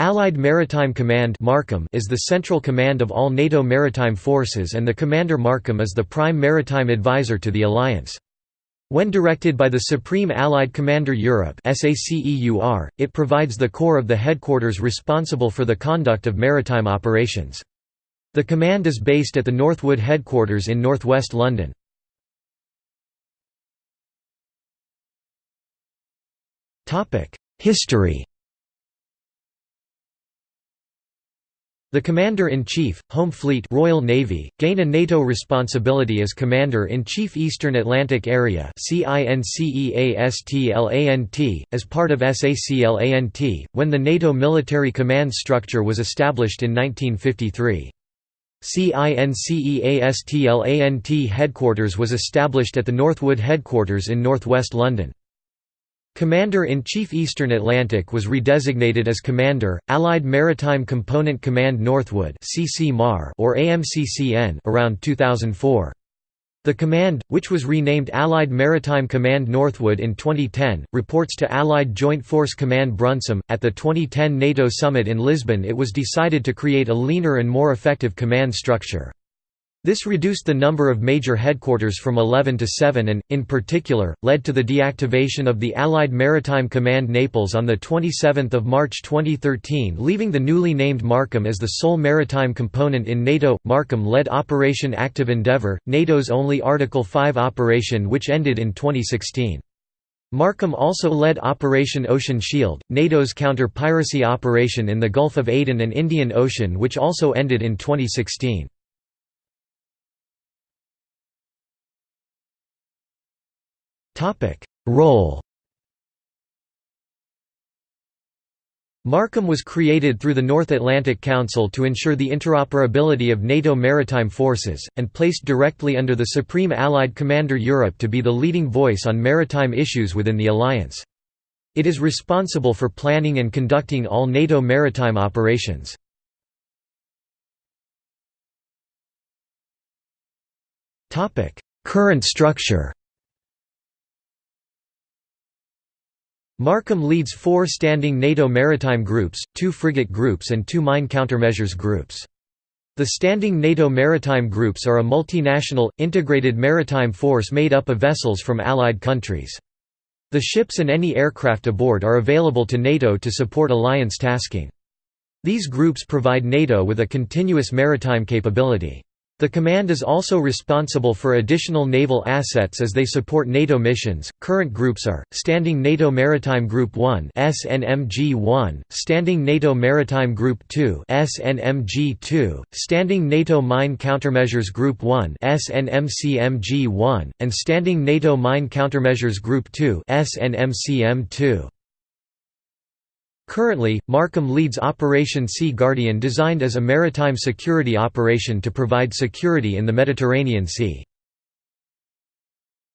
Allied Maritime Command is the central command of all NATO maritime forces and the Commander MARCOM is the prime maritime advisor to the alliance. When directed by the Supreme Allied Commander Europe it provides the core of the headquarters responsible for the conduct of maritime operations. The command is based at the Northwood headquarters in northwest London. History The Commander-in-Chief, Home Fleet Royal Navy, gain a NATO responsibility as Commander-in-Chief Eastern Atlantic Area as part of SACLANT, when the NATO military command structure was established in 1953. CINCEASTLANT headquarters was established at the Northwood headquarters in northwest London. Commander-in-Chief Eastern Atlantic was redesignated as Commander, Allied Maritime Component Command Northwood or AMCCN around 2004. The command, which was renamed Allied Maritime Command Northwood in 2010, reports to Allied Joint Force Command Brunssum. At the 2010 NATO summit in Lisbon, it was decided to create a leaner and more effective command structure. This reduced the number of major headquarters from 11 to 7 and, in particular, led to the deactivation of the Allied Maritime Command Naples on 27 March 2013 leaving the newly named MARCOM as the sole maritime component in NATO. MARCOM led Operation Active Endeavour, NATO's only Article 5 operation which ended in 2016. MARCOM also led Operation Ocean Shield, NATO's counter-piracy operation in the Gulf of Aden and Indian Ocean which also ended in 2016. Role MARCOM was created through the North Atlantic Council to ensure the interoperability of NATO maritime forces, and placed directly under the Supreme Allied Commander Europe to be the leading voice on maritime issues within the alliance. It is responsible for planning and conducting all NATO maritime operations. Current structure MARCOM leads four standing NATO maritime groups, two frigate groups and two mine countermeasures groups. The standing NATO maritime groups are a multinational, integrated maritime force made up of vessels from allied countries. The ships and any aircraft aboard are available to NATO to support alliance tasking. These groups provide NATO with a continuous maritime capability. The command is also responsible for additional naval assets as they support NATO missions. Current groups are Standing NATO Maritime Group 1 (SNMG-1), Standing NATO Maritime Group 2 (SNMG-2), Standing NATO Mine Countermeasures Group 1 (SNMCMG-1), and Standing NATO Mine Countermeasures Group 2 (SNMCM-2). Currently, MARCOM leads Operation Sea Guardian designed as a maritime security operation to provide security in the Mediterranean Sea.